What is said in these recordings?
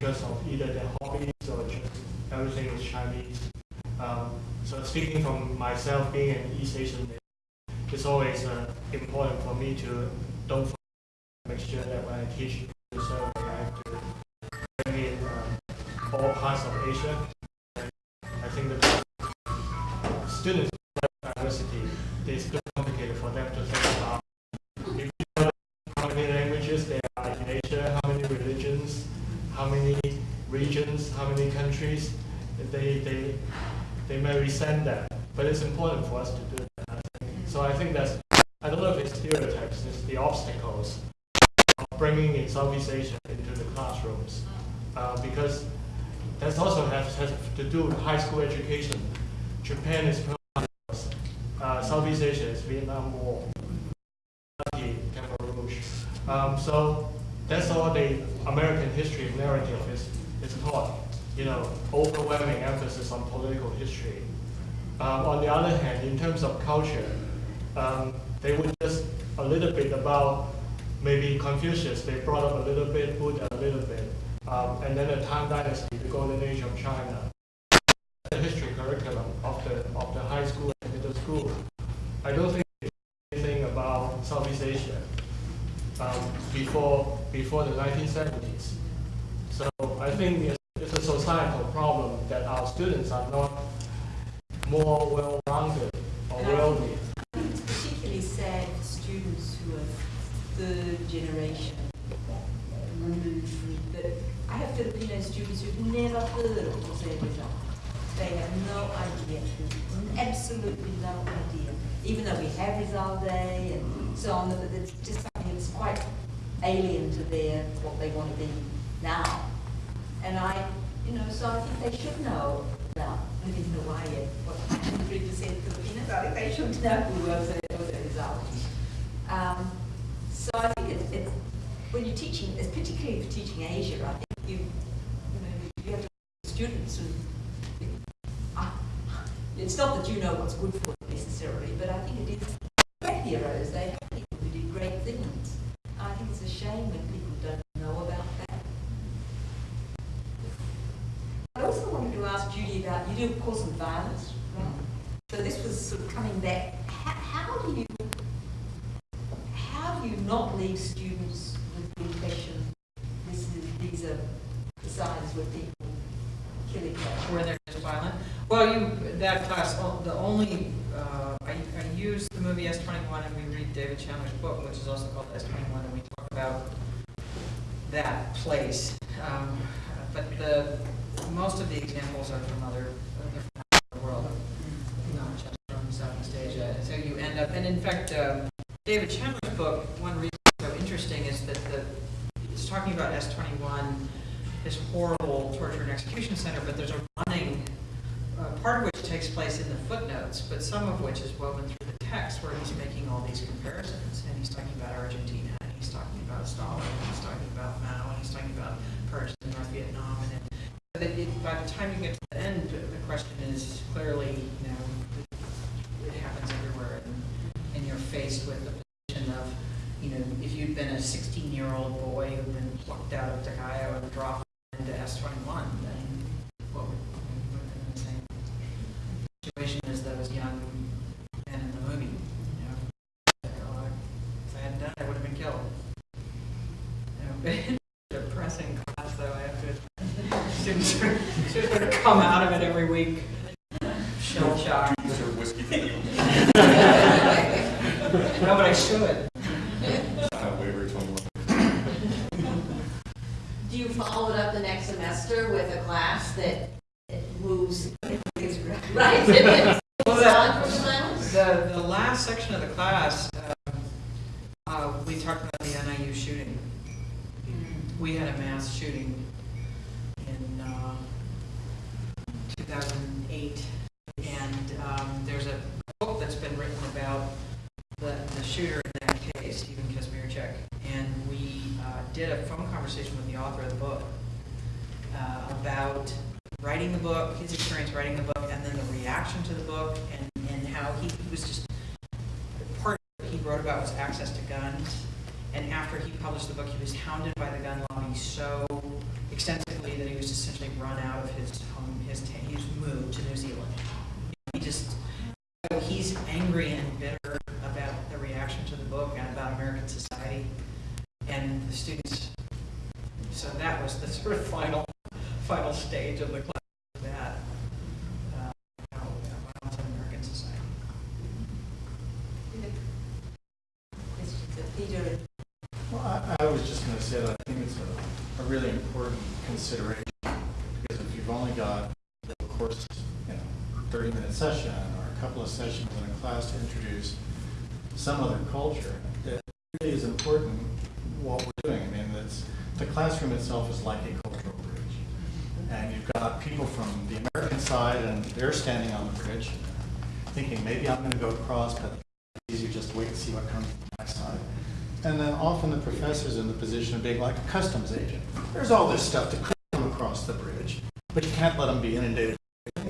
because of either their hobbies or just everything is Chinese. Um, so speaking from myself, being an East Asian, it's always uh, important for me to don't make sure that when I teach the survey, I have to bring in uh, all parts of Asia. And I think that students with diversity, it's too complicated for them to think about if you know how many languages there are in Asia, how many religions, how many regions, how many countries, they, they, they may resent that. But it's important for us to do that. So I think that's, I don't know if it's stereotypes, it's the obstacles of bringing in Southeast Asia into the classrooms. Uh, because that also has, has to do with high school education. Japan is uh, Southeast Asia is Vietnam War, Khmer Um, so that's all the American history narrative is, is taught. You know, overwhelming emphasis on political history. Um, on the other hand, in terms of culture, um, they would just a little bit about maybe Confucius, they brought up a little bit, Buddha a little bit, um, and then the Tang Dynasty, the golden age of China. The history curriculum of the, of the high school and middle school. I don't think anything about Southeast Asia um, before, before the 1970s. So I think it's, it's a societal problem that our students are not more well-rounded or And I think it's particularly sad for students who are third generation removed from the, I have Filipino students who've never heard of Jose Rizal. They have no idea, absolutely no idea. Even though we have Rizal Day and so on, but it's just something that's quite alien to their, what they want to be now. And I, you know, so I think they should know about living in Hawaii, what, three percent Filipinos, I think they should know who Jose Rizal is. Um, so I think it's, it's, when you're teaching, it's particularly for teaching Asia, I think you, you know, you have to students and, it's not that you know what's good for them necessarily, but I think it is, great heroes, they have people who did great things. I think it's a shame when people don't know about that. I also wanted to ask Do of course on violence, right? So this was sort of coming back, how, how do you, how do you not leave students with the impression this is, these are the signs where people kill each other? where they're just violent. Well, you, that class, the only, uh, I, I use the movie S21 and we read David Chandler's book, which is also called S21, and we talk about that place. Um, But the, most of the examples are from other, other parts of the world, not just from Southeast Asia. And so you end up, and in fact, um, David Chandler's book, one reason it's so interesting is that the, talking about S21, this horrible torture and execution center, but there's a running, uh, part of which takes place in the footnotes, but some of which is woven through the text where he's making all these comparisons. And he's talking about Argentina, and he's talking about Stalin, and he's talking about Mao, and he's talking about Persians in North Vietnam. And so that it, by the time you get to the end, the question is clearly, you know, it happens everywhere. And, and you're faced with the position of, you know, if you'd been a 16-year-old boy who'd out of Takayo and dropped into S21, then what would, have been the same situation as those young men in the movie, you know? If I hadn't done it, I would have been killed. You know, Depressing class, though, I have to, students are, students are come out of it every week, shell shocked. Is there whiskey No, but I should. Do you follow it up the next semester with a class that moves, right? Well, It's that- on from silence? The, the last section of the class, um, uh, we talked about the NIU shooting. We had a mass shooting in uh, 2008, and um, there's a book that's been written about the, the shooter in that case, Steven Kazmierczak, and we uh, did a phone conversation with the author of the book uh, about writing the book, his experience writing the book, and then to the book, and, and how he, was just, part of what he wrote about was access to guns, and after after he published the book, he was hounded by the gun lobby so extensively that he was essentially run out of his home, his, he was moved to New Zealand. He just, so he's angry and bitter about the reaction to the book and about American society and the students. So that was the sort of final, final stage of the class, that, uh, how, violence in American society. Peter, Well, I, I was just gonna say that I think it's a, a really important consideration, because if you've only got, of course, you know, thirty-minute session or a couple of sessions in a class to introduce some other culture, it really is important what we're doing. I mean, it's, the classroom itself is like a cultural bridge. And you've got people from the American side, and they're standing on the bridge, thinking, maybe I'm gonna go across, but easier just to wait and see what comes from my side. And then often the professor's in the position of being like a customs agent. There's all this stuff that across the bridge, but you can't let them be inundated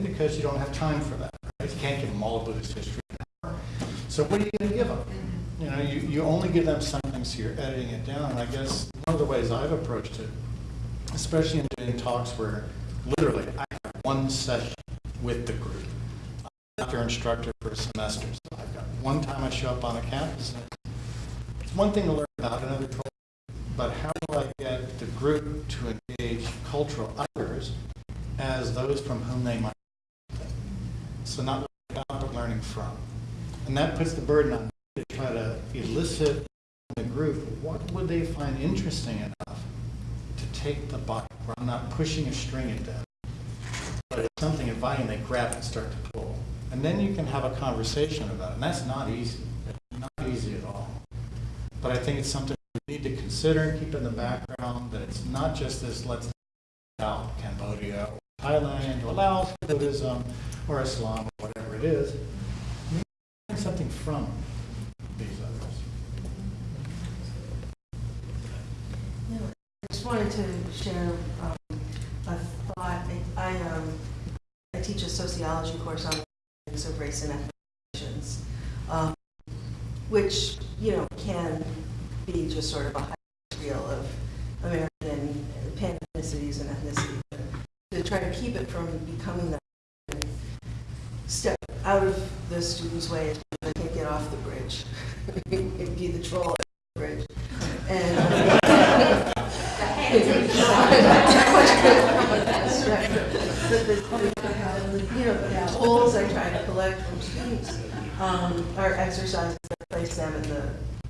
because you don't have time for that. right? You can't give them all of Buddhist history. in an hour. So what are you going to give them? Mm-hmm. You know, you, you only give them something, so you're editing it down. And I guess one of the ways I've approached it, especially in doing talks where literally I have one session with the group. I'm not their instructor for a semester, so I've got one time I show up on a campus and it's one thing to learn about another but how do I get the group to engage cultural others as those from whom they might learn? So not about, learning from. And that puts the burden on me to try to elicit the group, what would they find interesting enough to take the bite, where I'm not pushing a string at them, but it's something inviting, they grab and start to pull. And then you can have a conversation about it, and that's not easy, not easy at all. But I think it's something we need to consider and keep in the background, that it's not just this, let's out Cambodia or Thailand or Laos, Buddhism or Islam or whatever it is. We need something from these others. Yeah, I just wanted to share um, a thought. I- I, um, I teach a sociology course on of race and ethnic relations, um, which, you know, can be just sort of a high reel of American pan-ethnicities and ethnicity. To try to keep it from becoming that, step out of the student's way, they can't get off the bridge, It'd be the troll at the bridge. And know, the tools I try to collect from students um, are exercises that place them in the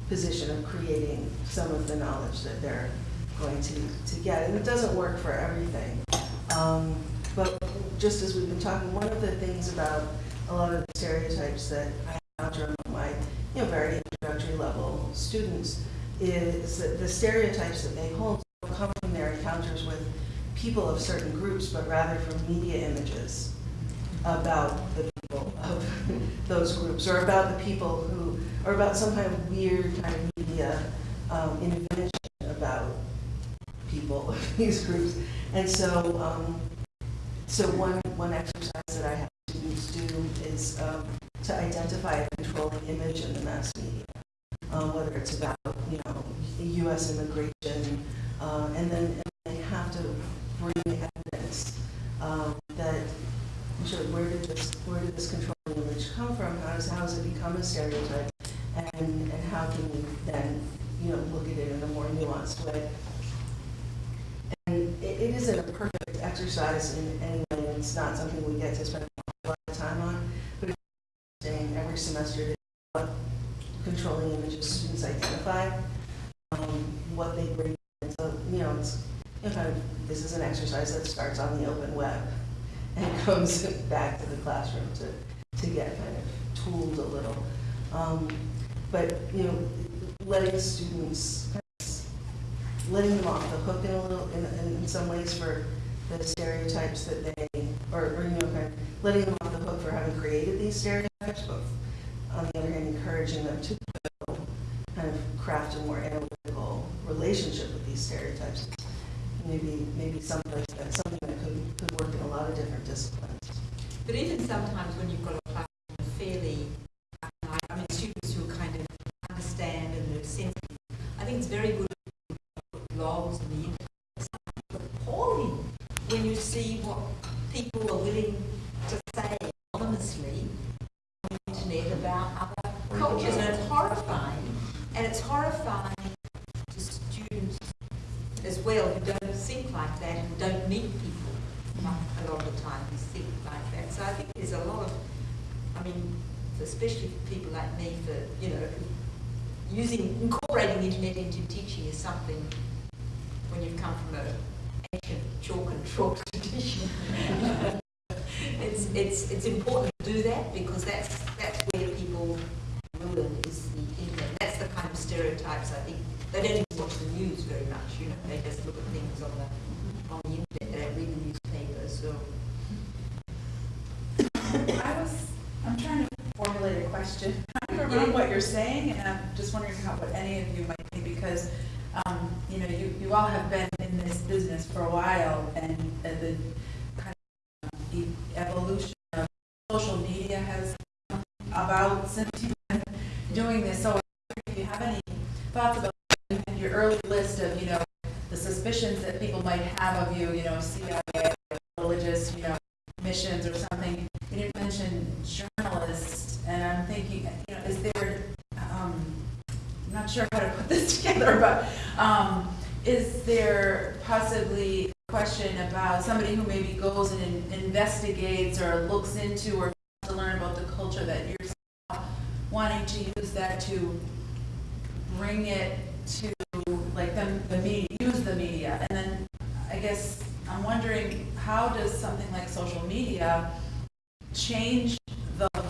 position of creating some of the knowledge that they're going to, to get. And it doesn't work for everything. Um, But just as we've been talking, one of the things about a lot of the stereotypes that I encounter among my, you know, very introductory level students is that the stereotypes that they hold come from their encounters with people of certain groups, but rather from media images about the people of those groups, or about the people who, or about some kind of weird kind of media um, invention about people of these groups. And so, um, so one, one exercise that I have students do is um, to identify a controlling image in the mass media, um, whether it's about, you know, U.S. immigration, uh, and then and they have to bring evidence um, that, sure, where did this, where did this controlling image come from? How does, how has it become a stereotype? And, and how can we then, you know, look at it in a more nuanced? And it, it isn't a perfect exercise in any way, and it's not something we get to spend a lot of time on, but it's interesting every semester what controlling images students identify, um, what they bring in. So, you know, it's, kind of, this is an exercise that starts on the open web and comes back to the classroom to, to get kind of tooled a little. Um, But, you know, letting students, letting them off the hook in a little, in, in some ways for the stereotypes that they, or, or, you know, kind of letting them off the hook for having created these stereotypes, but on the other hand, encouraging them to kind of craft a more analytical relationship with these stereotypes. Maybe, maybe someplace, that's something that could, could work in a lot of different disciplines. but even sometimes when you've got especially for people like me, for, you know, using, incorporating the internet into teaching is something when you've come from an ancient chalk and chalk tradition. it's, it's, it's important to do that because that's, that's where people ruin is the internet. That's the kind of stereotypes I think. They don't even watch the news very much, you know, they just look at things on the sure how to put this together, but um, is there possibly a question about somebody who maybe goes and in investigates or looks into or to learn about the culture that you're wanting to use that to bring it to like the, the media, use the media. And then I guess I'm wondering how does something like social media change the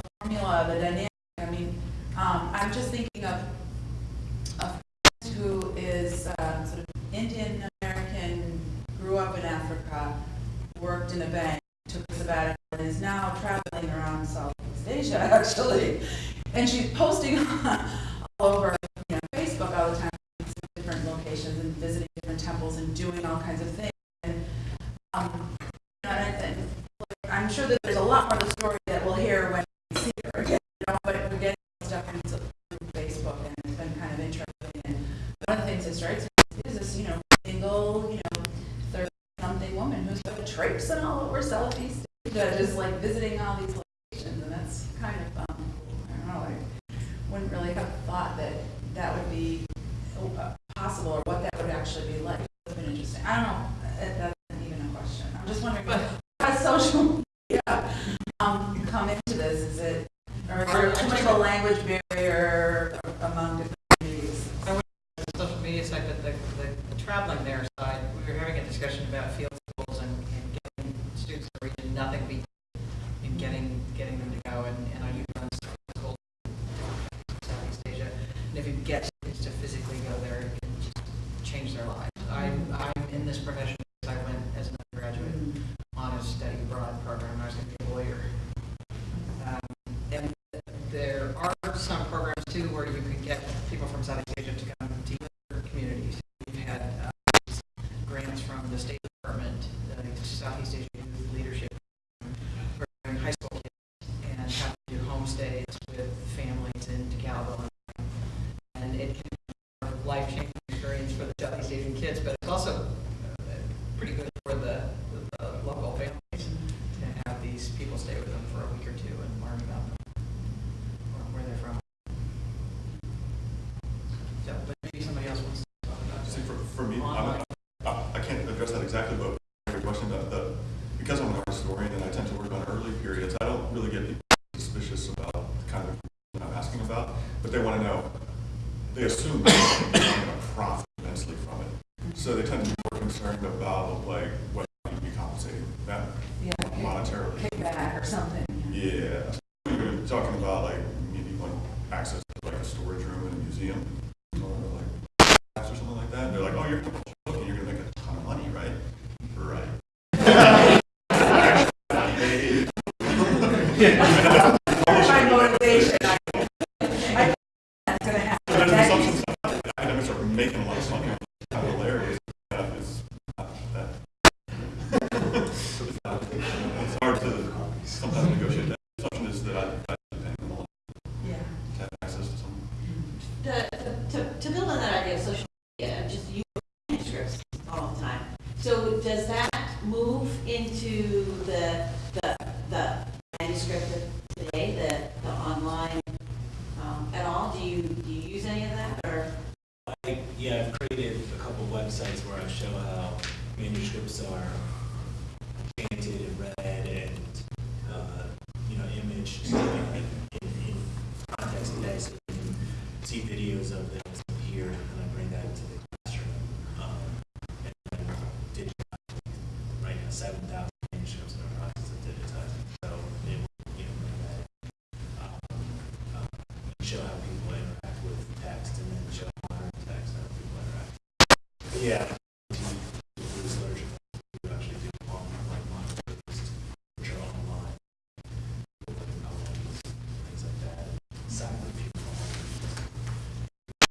in the bank, took a sabbatical, and is now traveling around Southeast Asia, actually. And she's posting all over you know, Facebook all the time, different locations and visiting different temples and doing all kinds of things. And, um, and I, am sure that there's a lot more to the story life-changing making a lot of money.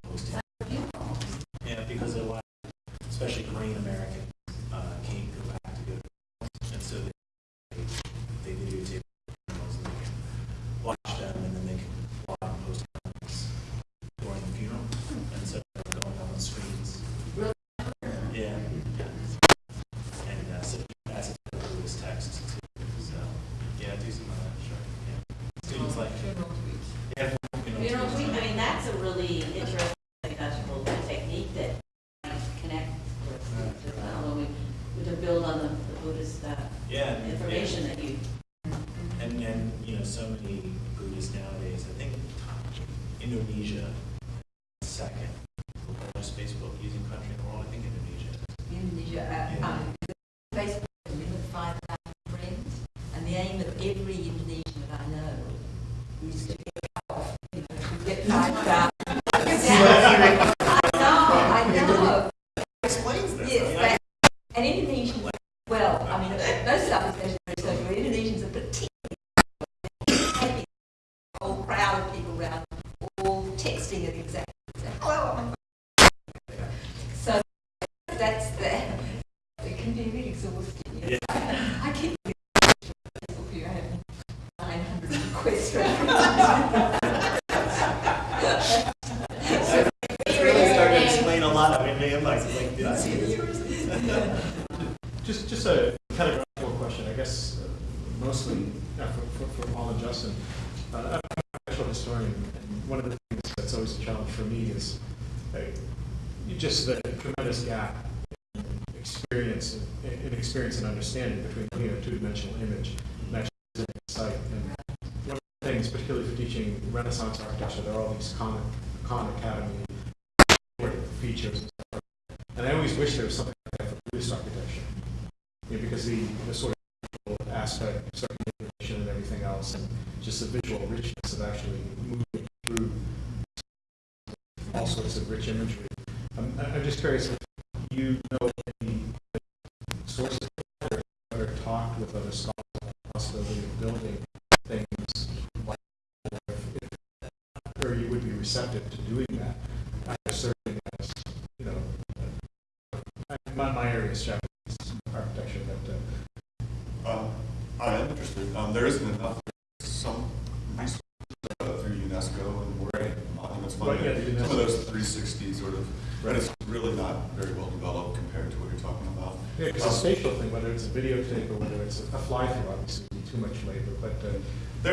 Posting. Yeah, because a lot, uh, especially green Americans, crowd of people around, all texting at exactly, I'm so that's the, it can be really exhausting. you know. I keep Facebook here, I have nine hundred requests. It's really starting to explain a lot of it, man, like, it's like, did I see this person? Just, just a pedagogical question, I guess, uh, mostly uh, for, for, for Paul and Justin. Uh, I'm a natural historian, and one of the things that's always a challenge for me is uh, you just the tremendous gap in experience, in experience and understanding between looking at a two-dimensional image and actually site. And one of the things, particularly for teaching Renaissance architecture, there are all these Khan, Khan Academy features and stuff. And I always wish there was something like that for Buddhist architecture. You know, because the, the sort of aspect, circulation and everything else, and just the visual richness of actually moving through all sorts of rich imagery. Just curious if you know any sources that are, talked with other scholars about the possibility of building things like, or you would be receptive to doing that. I certainly as, you know, uh, my, my area is Japanese architecture, but, uh, Um, I am interested. Um, there isn't enough, There's some resources uh, through UNESCO and World Monuments Fund. Right, yeah, the Some of UNESCO. those three sixty sort of, but it's really not very well developed compared to what you're talking about. Yeah, because the spatial thing, whether it's a videotape or whether it's a fly-through, obviously would be too much labor, but, uh.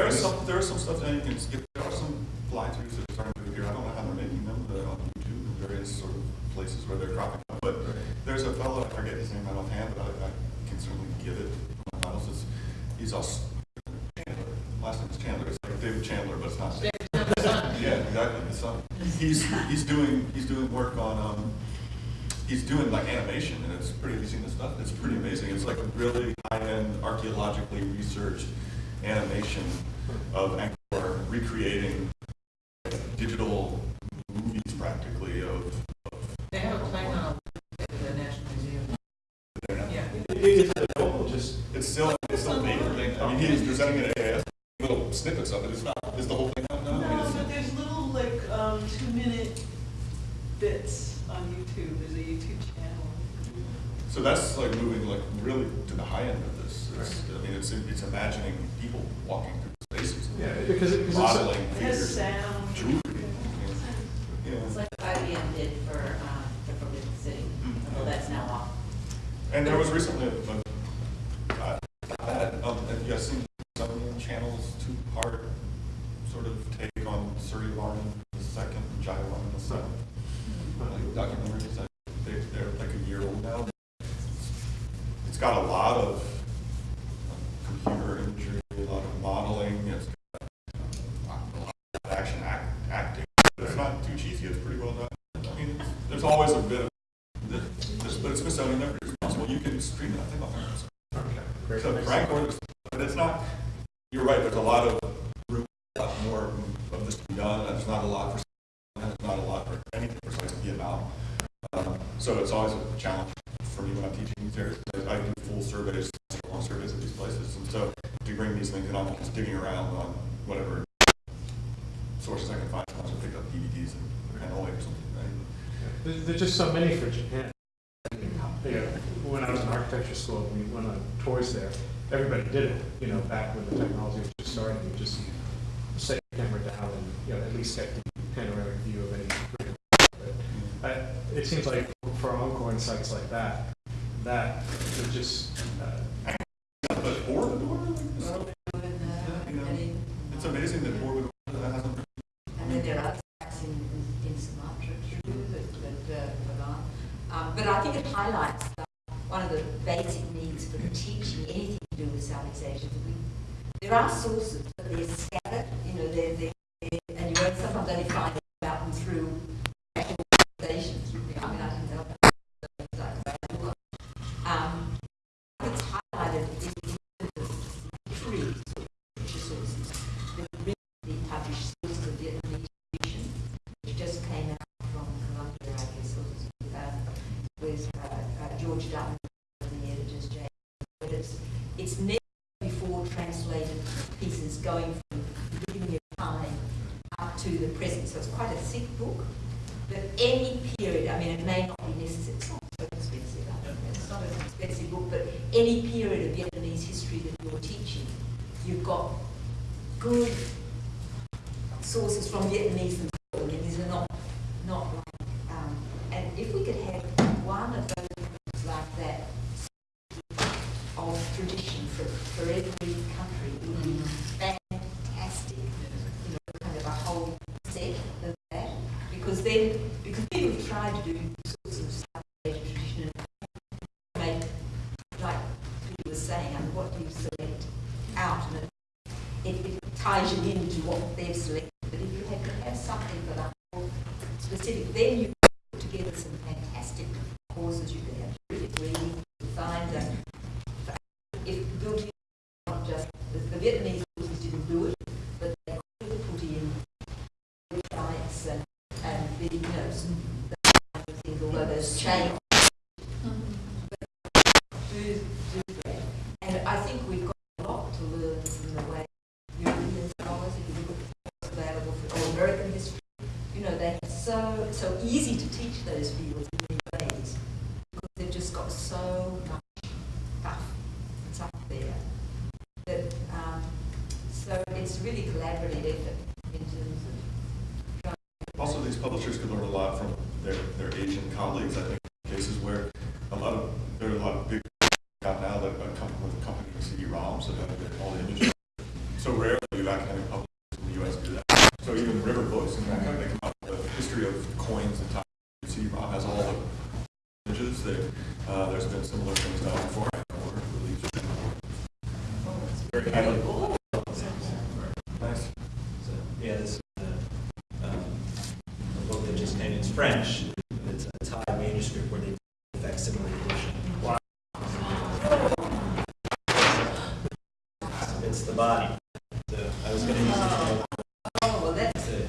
are some, there are some stuff that you can skip, there are some fly-throughs that are starting to appear, I don't know how they're making them, they're on YouTube and various sort of places where they're cropping up, but there's a fellow, I forget his name right offhand, but I, I can certainly give it, to it's, he's also Chandler, last name is Chandler, it's like David Chandler, but it's not. David. Yeah, exactly, his son. He's, he's doing, he's doing work on, um, he's doing like animation, and it's pretty, have you seen this stuff? It's pretty amazing. It's like a really high-end archaeologically researched animation of Angkor recreating digital movies practically of, of They have a plan on at the National Museum. Yeah. Is it available, just, it's still, it's still big thing. I mean, he's presenting it at AAS, little snippets of it. It's not, is the whole thing out now? I mean, No, but there's little like um, two minute bits on YouTube. There's a YouTube channel. So that's like moving like really to the high end of this. It's, I mean, it's, it's imagining people walking through spaces. yeah, because it, because it's. a- It has sound. Jewelry. Yeah. it's like IBM did for, um, the Forbidden City, although that's now off. And there was recently a, a, uh, that, um, have you guys seen some channels two-part sort of take on Suryavarman the second, Jayavarman the seventh? Like documentaries that they it's got a lot of computer imagery, a lot of modeling, it's got a lot of action act, acting. But It's not too cheesy, it's pretty well done. I mean, it's- there's always a bit of, this, but it's Smithsonian, they're responsible, you can stream it, I think, on there. Okay, great. So rank order, but it's not, you're right, there's a lot of room, a lot more of this to be done, there's not a lot for, and there's not a lot for anything for science to be about. Um, So it's always a challenge for me when I'm teaching these areas, because I do full surveys, long surveys of these places, and so to bring these things, and I'm just digging around on whatever sources I can find, I also pick up DVDs and Hanoi or something, right? There's, there's just so many for Japan. You know, when I was in architecture school, we went on tours there, everybody did it, you know, back when the technology was just starting, you just set your camera down and, you know, at least get the panoramic view of any. But I- It seems like for Angkor and sites like that, that would just, uh, But Borobudur, like this? you know, it's amazing that Board of Order hasn't And then there are sites in, in in Sumatra too, that, that, uh. Um, but I think it highlights are sources, but they're scattered, you know, they're, they're- and you won't sometimes only find about them through actual. I mean, I can tell that. Um, it's highlighted is three sources that recently published sources of Vietnamese tradition, which just came out from Columbia, I guess, was uh, uh, George Dutton, the editor's James. But it's, it's going from the beginning of time up to the present. So it's quite a thick book. But any period, I mean, it may not be necessary, it's not so expensive, it's not an expensive book, but any period of Vietnamese history that you're teaching, you've got good sources from Vietnamese themselves. I mean, these are not, not like, um, and if we could have one of those books like that of tradition for, for every country, it would be fantastic. You know, kind of a whole set of that, because then, because people have tried to do sorts of South Asian tradition and make, like you were saying, and what do you select out, and it, it ties you into what they've selected. But if you have to have something for whole specific, then you put together some fantastic courses. You could have terrific reading, you could find that if building not just the, the Vietnamese courses didn't do it, but they could put in diets and and the, you know some kind of things, although those change. Do, do that. And I think we've got a lot to learn from the way European scholars, if you look at what's available for, or American history, you know, they're so, so easy to teach those fields in these ways, because they've just got so much stuff that's up there. That, um, so it's really collaborative effort in terms of Also, these publishers could learn a lot from their, their Asian colleagues, I think, cases where a lot of, there are a lot of big out now that are coming with a company CD-ROMs that have all the images. So rarely do academic publishers in the US do that. So even River Books, in fact, they come out with a history of coins and time. CD-ROM has all the images. They, uh, there's been similar things done before. Order release. Very highly. Nice. So, yeah, this is a, um, a book that just came, it's French, it's a Thai manuscript where they did a facsimile edition. Wow. It's the body. So I was gonna use it. Oh, well, that's, to-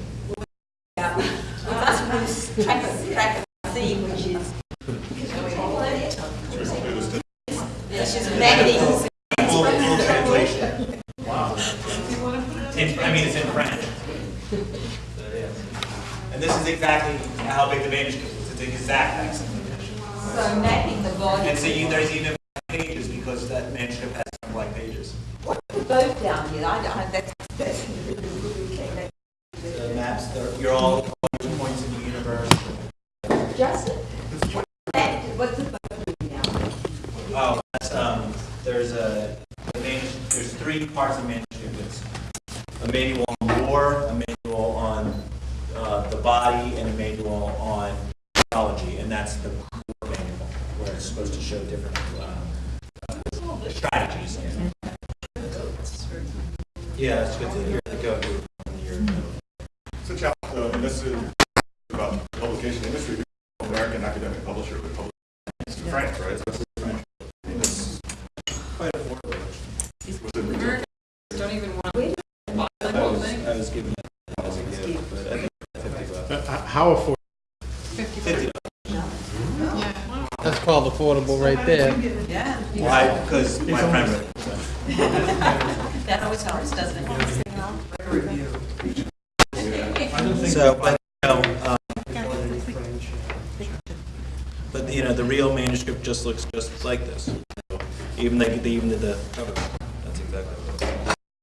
yeah, we must lose track of, track of the theme, which is, it's just magazines. Full, full translation. Wow. In, I mean, it's in French. So, yeah. And this is exactly how big the manuscript is, it's an exact. So mapping the volume. And so you, there's even pages because that manuscript has some blank pages. What are both down here? I, I, that's, that's really good, okay, The maps, they're, you're all all points in the universe. that's just it. That- What's the both doing now? Oh, that's, um, there's a, the main, there's three parts of the manuscript. It's a manual on war, a manual on, uh, the body, and a manual on theology, and that's the core manual, where it's supposed to show different, uh, strategies. Yeah, it's good to hear the go. It's a challenge, and this is about the publication industry, American academic publisher, but public, it's in France, right? So it's French. I mean, it's quite affordable. Was it? Don't even want to buy the whole thing. I was given that as a gift, but I think fifty bucks. Uh, How affordable? Fifty. 50. Yeah. That's called affordable right there. Yeah. Why? Because my friend read it. so. That always helps, doesn't it? So, but, you know, um, but, you know, the real manuscript just looks just like this. So Even the, the- even the cover,